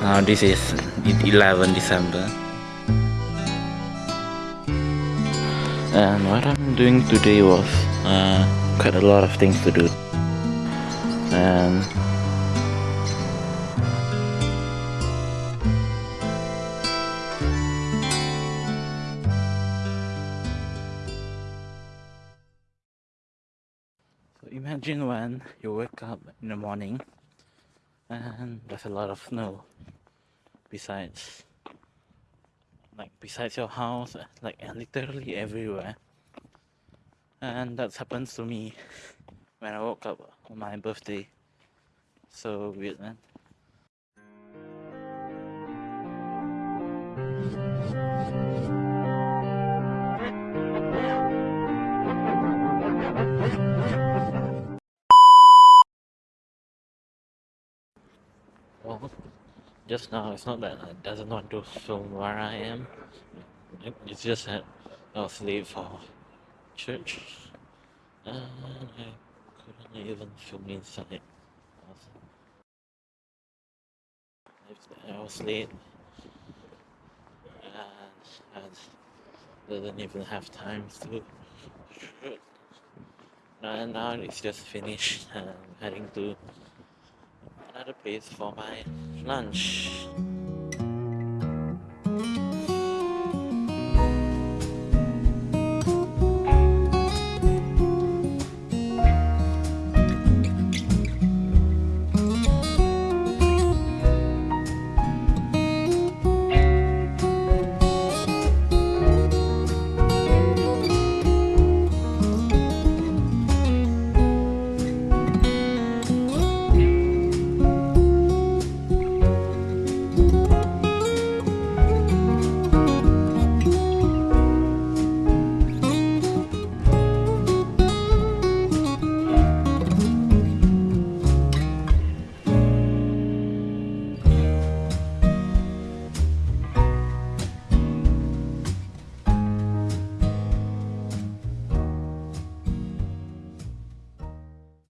Now this is 11 December. And what I'm doing today was uh, quite a lot of things to do. And So imagine when you wake up in the morning and there's a lot of snow besides like besides your house like literally everywhere. And that happens to me when I woke up on my birthday. So weird man Well, just now it's not that I doesn't want to film where I am. It's just that I was late for church and I couldn't even film inside. I was late and I didn't even have time to shoot. And now it's just finished and I'm heading to another place for my lunch.